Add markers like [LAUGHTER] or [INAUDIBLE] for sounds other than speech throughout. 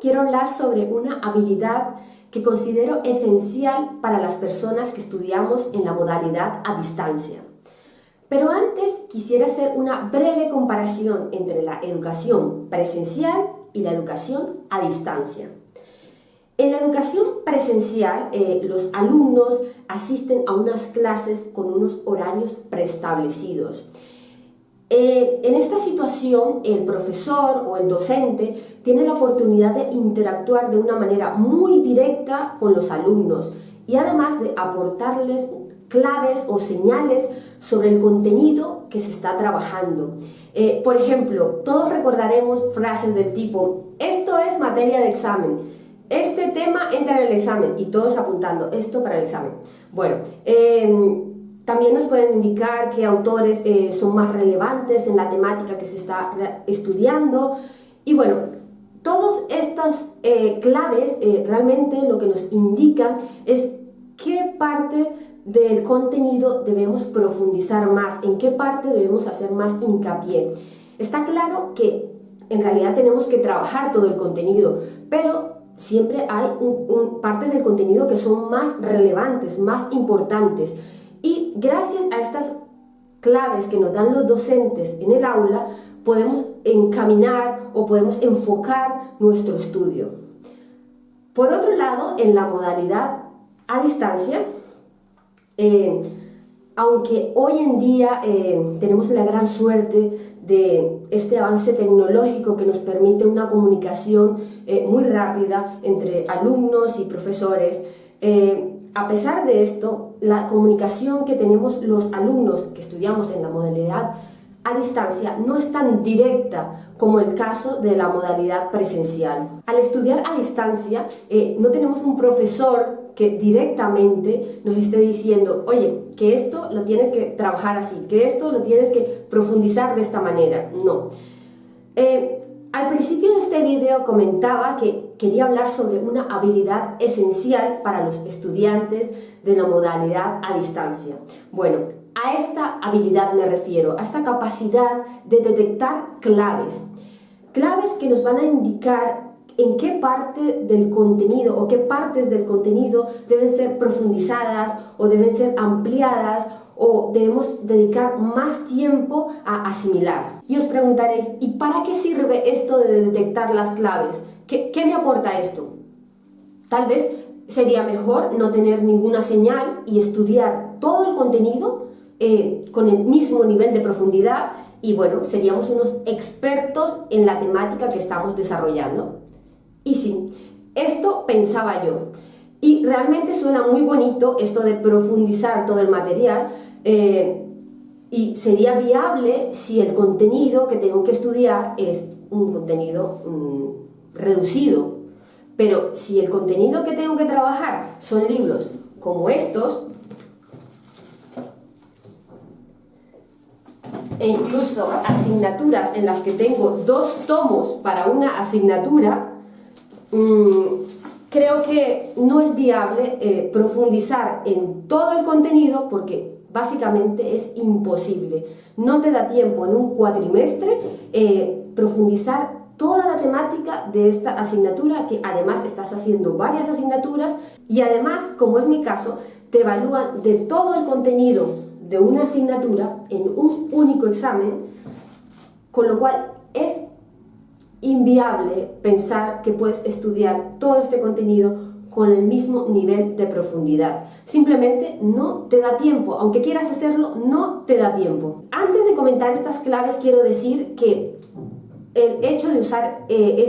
quiero hablar sobre una habilidad que considero esencial para las personas que estudiamos en la modalidad a distancia. Pero antes quisiera hacer una breve comparación entre la educación presencial y la educación a distancia. En la educación presencial, eh, los alumnos asisten a unas clases con unos horarios preestablecidos. Eh, en esta situación, el profesor o el docente tiene la oportunidad de interactuar de una manera muy directa con los alumnos y además de aportarles claves o señales sobre el contenido que se está trabajando. Eh, por ejemplo, todos recordaremos frases del tipo, esto es materia de examen, este tema entra en el examen y todos apuntando esto para el examen. Bueno, eh, también nos pueden indicar qué autores eh, son más relevantes en la temática que se está estudiando. Y bueno, todas estas eh, claves eh, realmente lo que nos indican es qué parte del contenido debemos profundizar más, en qué parte debemos hacer más hincapié. Está claro que en realidad tenemos que trabajar todo el contenido, pero siempre hay partes del contenido que son más relevantes, más importantes. Gracias a estas claves que nos dan los docentes en el aula, podemos encaminar o podemos enfocar nuestro estudio. Por otro lado, en la modalidad a distancia, eh, aunque hoy en día eh, tenemos la gran suerte de este avance tecnológico que nos permite una comunicación eh, muy rápida entre alumnos y profesores, a pesar de esto, la comunicación que tenemos los alumnos que estudiamos en la modalidad a distancia no es tan directa como el caso de la modalidad presencial. Al estudiar a distancia, eh, no tenemos un profesor que directamente nos esté diciendo, oye, que esto lo tienes que trabajar así, que esto lo tienes que profundizar de esta manera. No. Eh, al principio de este video comentaba que quería hablar sobre una habilidad esencial para los estudiantes de la modalidad a distancia. Bueno, a esta habilidad me refiero, a esta capacidad de detectar claves. Claves que nos van a indicar en qué parte del contenido o qué partes del contenido deben ser profundizadas o deben ser ampliadas o debemos dedicar más tiempo a asimilar. Y os preguntaréis, ¿y para qué sirve esto de detectar las claves? ¿Qué, me aporta esto? Tal vez sería mejor no tener ninguna señal y estudiar todo el contenido eh, con el mismo nivel de profundidad y bueno, seríamos unos expertos en la temática que estamos desarrollando. Y sí, esto pensaba yo. Y realmente suena muy bonito esto de profundizar todo el material, eh, y sería viable si el contenido que tengo que estudiar es un contenido mm, reducido. Pero si el contenido que tengo que trabajar son libros como estos, e incluso asignaturas en las que tengo dos tomos para una asignatura, mm, creo que no es viable eh, profundizar en todo el contenido porque básicamente es imposible. No te da tiempo en un cuatrimestre eh, profundizar toda la temática de esta asignatura, que además estás haciendo varias asignaturas y además, como es mi caso, te evalúan de todo el contenido de una asignatura en un único examen, con lo cual es inviable pensar que puedes estudiar todo este contenido con el mismo nivel de profundidad. Simplemente no te da tiempo, aunque quieras hacerlo, no te da tiempo. Antes de comentar estas claves quiero decir que el hecho de usar eh,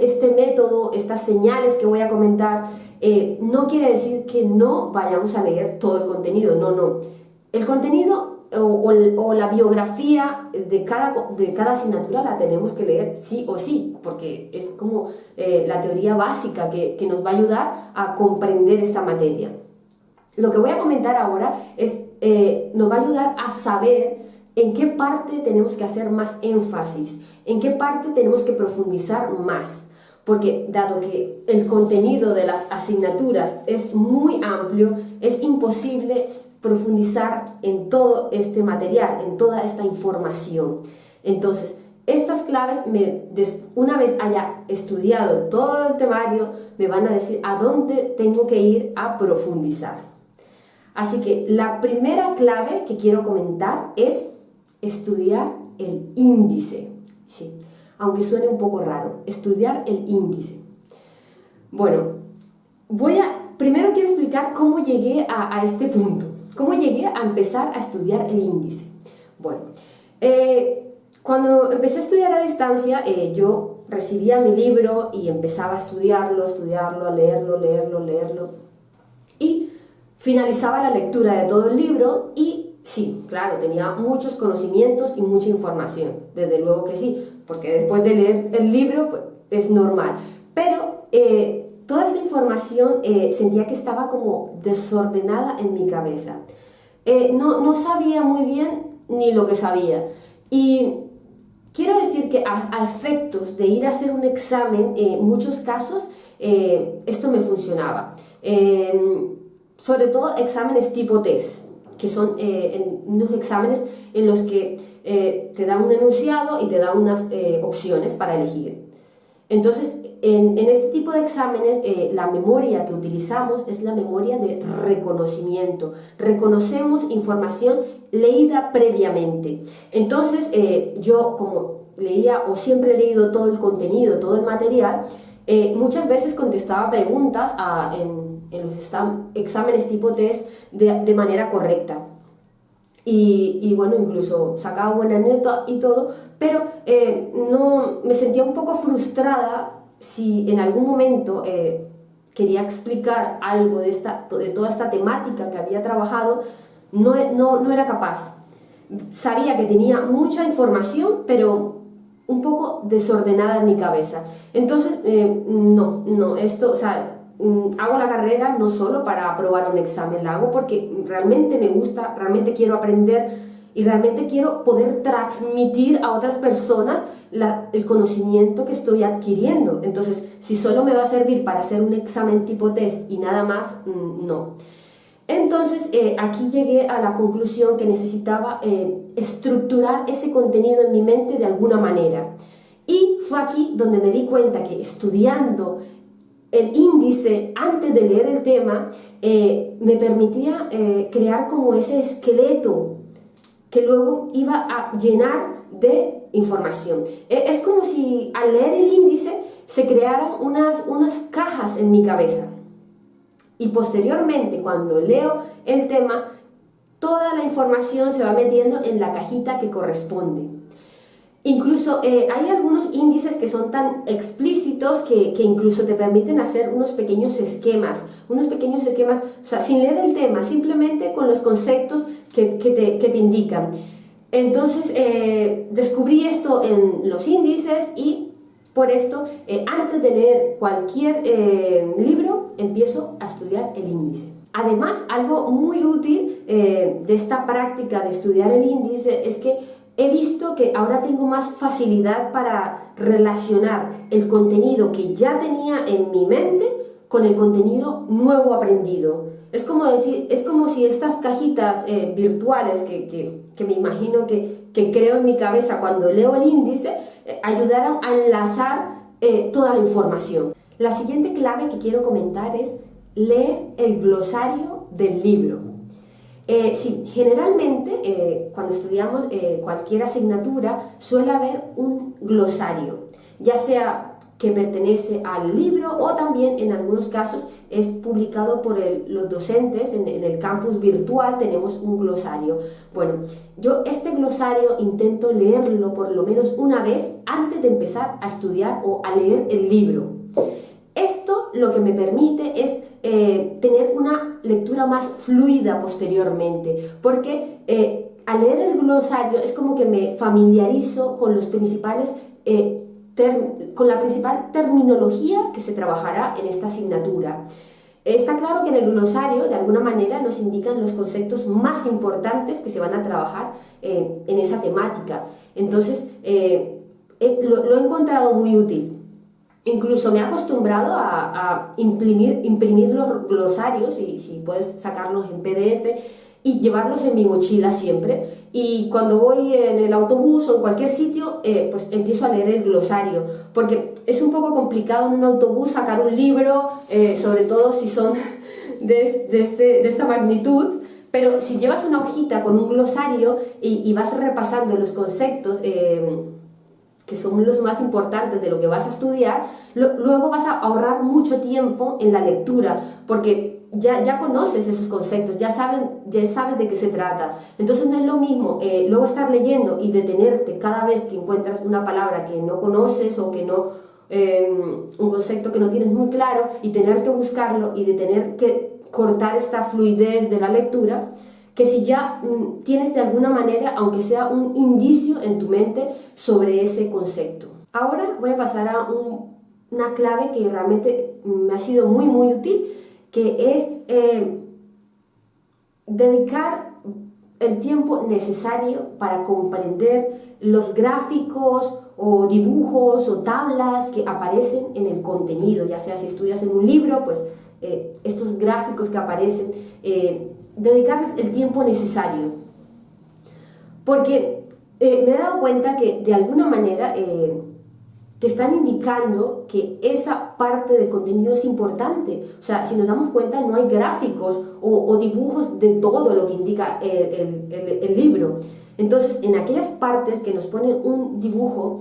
este método, estas señales que voy a comentar, eh, no quiere decir que no vayamos a leer todo el contenido, no, no. El contenido o, la biografía de cada, de cada asignatura la tenemos que leer sí o sí, porque es como eh, la teoría básica que, nos va a ayudar a comprender esta materia. Lo que voy a comentar ahora es, eh, nos va a ayudar a saber en qué parte tenemos que hacer más énfasis, en qué parte tenemos que profundizar más. Porque dado que el contenido de las asignaturas es muy amplio, es imposible profundizar en todo este material, en toda esta información. Entonces, estas claves, me, una vez haya estudiado todo el temario, me van a decir a dónde tengo que ir a profundizar. Así que la primera clave que quiero comentar es estudiar el índice. Sí, aunque suene un poco raro, estudiar el índice. Bueno, voy a, primero quiero explicar cómo llegué a, este punto, cómo llegué a empezar a estudiar el índice. Bueno, eh, cuando empecé a estudiar a distancia, eh, yo recibía mi libro y empezaba a estudiarlo, estudiarlo, a leerlo, leerlo, leerlo. Y finalizaba la lectura de todo el libro y sí, claro, tenía muchos conocimientos y mucha información. Desde luego que sí, porque después de leer el libro pues, es normal. Pero eh, toda esta información eh, sentía que estaba como desordenada en mi cabeza. Eh, no, no, sabía muy bien ni lo que sabía. Y quiero decir que a, efectos de ir a hacer un examen, en muchos casos, esto me funcionaba. sobre todo exámenes tipo test, que son unos exámenes en los que te dan un enunciado y te dan unas opciones para elegir. Entonces, en, este tipo de exámenes, eh, la memoria que utilizamos es la memoria de reconocimiento. Reconocemos información leída previamente. Entonces, eh, yo como leía o siempre he leído todo el contenido, todo el material, eh, muchas veces contestaba preguntas en, los exámenes tipo test de, manera correcta. Y, y, bueno, incluso sacaba buena nota y todo, pero no, me sentía un poco frustrada si en algún momento eh, quería explicar algo de, esta, de toda esta temática que había trabajado, no, no, no era capaz. Sabía que tenía mucha información, pero un poco desordenada en mi cabeza. Entonces, eh, no, no, esto, o sea, mm, hago la carrera no solo para aprobar un examen, la hago porque realmente me gusta, realmente quiero aprender y realmente quiero poder transmitir a otras personas el conocimiento que estoy adquiriendo. Entonces, si solo me va a servir para hacer un examen tipo test y nada más, mm, no. Entonces, eh, aquí llegué a la conclusión que necesitaba eh, estructurar ese contenido en mi mente de alguna manera. Y fue aquí donde me di cuenta que estudiando el índice antes de leer el tema eh, me permitía crear como ese esqueleto que luego iba a llenar de información. E, es como si al leer el índice se crearan unas, unas cajas en mi cabeza. Y posteriormente, cuando leo el tema, toda la información se va metiendo en la cajita que corresponde. Incluso eh, hay algunos índices que son tan explícitos que, que, incluso te permiten hacer unos pequeños esquemas, unos pequeños esquemas, o sea, sin leer el tema, simplemente con los conceptos que, que, te, que te, indican. Entonces, eh, descubrí esto en los índices y por esto, eh, antes de leer cualquier libro, empiezo a estudiar el índice. Además, algo muy útil de esta práctica de estudiar el índice es que he visto que ahora tengo más facilidad para relacionar el contenido que ya tenía en mi mente con el contenido nuevo aprendido. Es como, decir, es como si estas cajitas eh, virtuales que, me imagino que, creo en mi cabeza cuando leo el índice, eh, ayudaran a enlazar eh, toda la información. La siguiente clave que quiero comentar es leer el glosario del libro. Sí, generalmente cuando estudiamos cualquier asignatura suele haber un glosario, ya sea que pertenece al libro o también en algunos casos es publicado por los docentes en, el campus virtual, tenemos un glosario. Bueno, yo este glosario intento leerlo por lo menos una vez antes de empezar a estudiar o a leer el libro. Esto lo que me permite es eh, tener una lectura más fluida posteriormente, porque eh, al leer el glosario es como que me familiarizo con los principales eh, con la principal terminología que se trabajará en esta asignatura. Está claro que en el glosario, de alguna manera, nos indican los conceptos más importantes que se van a trabajar en esa temática. Entonces, lo he encontrado muy útil. Incluso me he acostumbrado a, imprimir, imprimir los glosarios, y si puedes sacarlos en PDF, y llevarlos en mi mochila siempre. Y cuando voy en el autobús o en cualquier sitio, eh, pues empiezo a leer el glosario, porque es un poco complicado en un autobús sacar un libro, eh, sobre todo si son [LAUGHS] de, este, de, esta magnitud, pero si llevas una hojita con un glosario y, vas repasando los conceptos, eh, que son los más importantes de lo que vas a estudiar, luego vas a ahorrar mucho tiempo en la lectura, porque ya, ya conoces esos conceptos, ya sabes, ya sabes de qué se trata. Entonces no es lo mismo eh, luego estar leyendo y detenerte cada vez que encuentras una palabra que no conoces o que no, em, un concepto que no tienes muy claro y tener que buscarlo y de tener que cortar esta fluidez de la lectura, que si ya mm, tienes de alguna manera, aunque sea un indicio en tu mente sobre ese concepto. Ahora voy a pasar a una clave que realmente me ha sido muy muy útil, que es eh, dedicar el tiempo necesario para comprender los gráficos o dibujos o tablas que aparecen en el contenido, ya sea si estudias en un libro, pues eh, estos gráficos que aparecen, eh, dedicarles el tiempo necesario. Porque me he dado cuenta que de alguna manera te están indicando que esa parte del contenido es importante. O sea, si nos damos cuenta, no hay gráficos o, dibujos de todo lo que indica el, libro. Entonces, en aquellas partes que nos ponen un dibujo,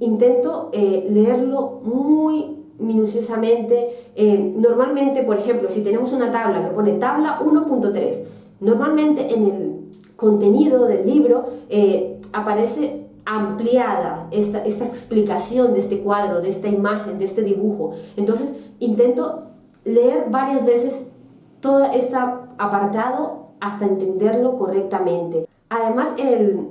intento leerlo muy minuciosamente. Eh, normalmente, por ejemplo, si tenemos una tabla que pone tabla 1.3, normalmente en el contenido del libro eh, aparece ampliada esta, esta explicación de este cuadro, de esta imagen, de este dibujo. Entonces, intento leer varias veces todo este apartado hasta entenderlo correctamente. Además, el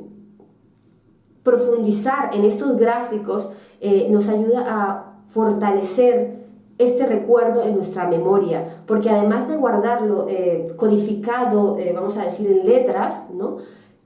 profundizar en estos gráficos eh, nos ayuda a fortalecer este recuerdo en nuestra memoria, porque además de guardarlo eh, codificado, eh, vamos a decir, en letras, ¿no?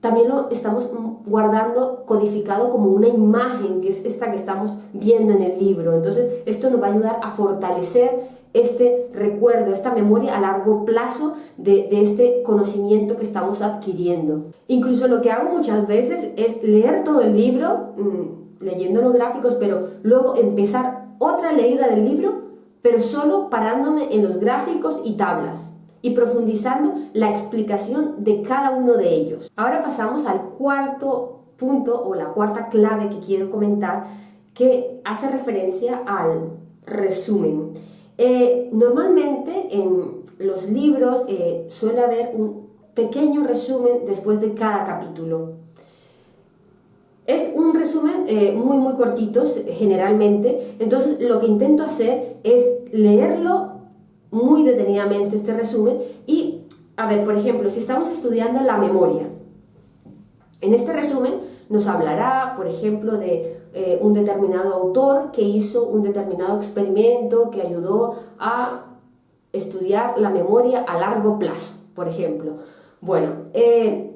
También lo estamos guardando codificado como una imagen, que es esta que estamos viendo en el libro. Entonces, esto nos va a ayudar a fortalecer este recuerdo, esta memoria a largo plazo de, este conocimiento que estamos adquiriendo. Incluso lo que hago muchas veces es leer todo el libro, mm, leyendo los gráficos, pero luego empezar otra leída del libro, pero solo parándome en los gráficos y tablas y profundizando la explicación de cada uno de ellos. Ahora pasamos al cuarto punto o la cuarta clave que quiero comentar que hace referencia al resumen. Eh, normalmente en los libros eh, suele haber un pequeño resumen después de cada capítulo. Es un resumen eh, muy muy cortito generalmente, entonces lo que intento hacer es leerlo muy detenidamente este resumen y, a ver, por ejemplo, si estamos estudiando la memoria, en este resumen nos hablará, por ejemplo, de eh, un determinado autor que hizo un determinado experimento que ayudó a estudiar la memoria a largo plazo, por ejemplo. Bueno, eh,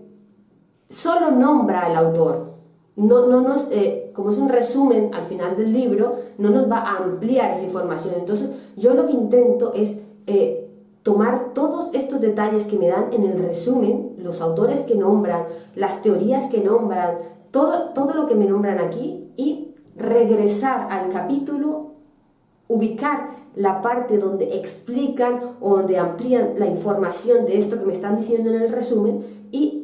solo nombra al autor, no, no nos, eh, como es un resumen al final del libro, no nos va a ampliar esa información. Entonces, yo lo que intento es eh, tomar todos estos detalles que me dan en el resumen, los autores que nombran, las teorías que nombran, todo, todo lo que me nombran aquí y regresar al capítulo, ubicar la parte donde explican o donde amplían la información de esto que me están diciendo en el resumen y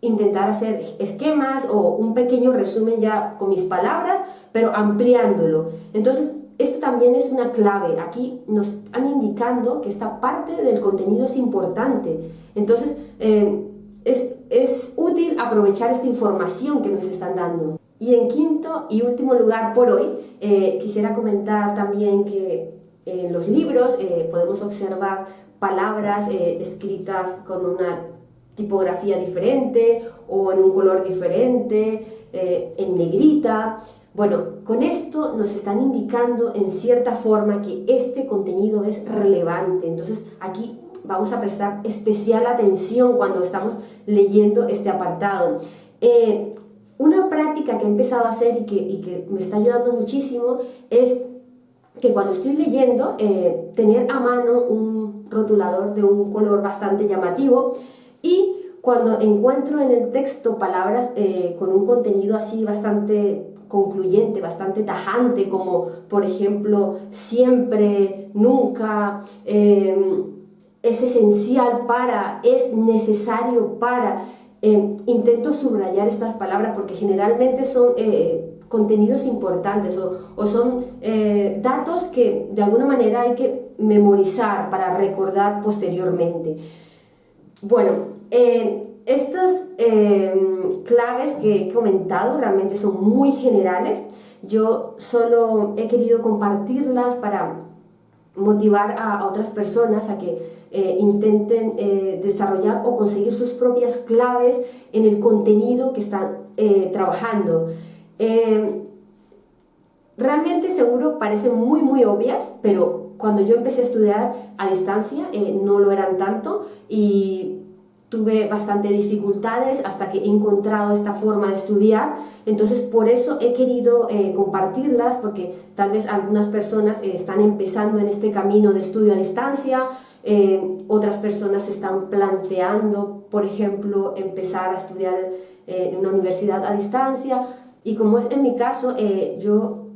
intentar hacer esquemas o un pequeño resumen ya con mis palabras, pero ampliándolo. Entonces, esto también es una clave. Aquí nos están indicando que esta parte del contenido es importante. Entonces, eh, es, es, útil aprovechar esta información que nos están dando. Y en quinto y último lugar por hoy, eh, quisiera comentar también que en los libros eh, podemos observar palabras escritas con una tipografía diferente o en un color diferente, eh, en negrita. Bueno, con esto nos están indicando en cierta forma que este contenido es relevante. Entonces aquí vamos a prestar especial atención cuando estamos leyendo este apartado. Eh, una práctica que he empezado a hacer y que, me está ayudando muchísimo es que cuando estoy leyendo, eh, tener a mano un rotulador de un color bastante llamativo cuando encuentro en el texto palabras eh, con un contenido así bastante concluyente, bastante tajante, como por ejemplo siempre, nunca, em, es esencial para, es necesario para, em, intento subrayar estas palabras porque generalmente son eh, contenidos importantes o, son eh, datos que de alguna manera hay que memorizar para recordar posteriormente. Bueno, eh, estas em, claves que he comentado realmente son muy generales. Yo solo he querido compartirlas para motivar a, otras personas a que eh, intenten eh, desarrollar o conseguir sus propias claves en el contenido que están eh, trabajando. Realmente seguro parecen muy muy obvias, pero cuando yo empecé a estudiar a distancia no lo eran tanto y tuve bastante dificultades hasta que he encontrado esta forma de estudiar, entonces por eso he querido eh, compartirlas, porque tal vez algunas personas eh, están empezando en este camino de estudio a distancia, eh, otras personas están planteando, por ejemplo, empezar a estudiar en una universidad a distancia, y como es en mi caso, yo,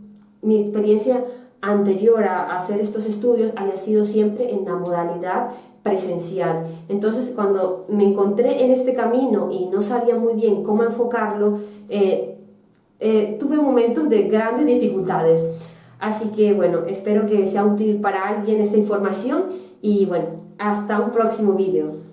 mi experiencia anterior a hacer estos estudios había sido siempre en la modalidad presencial. Entonces, cuando me encontré en este camino y no sabía muy bien cómo enfocarlo, eh, eh, tuve momentos de grandes dificultades. Así que, bueno, espero que sea útil para alguien esta información y, bueno, hasta un próximo vídeo.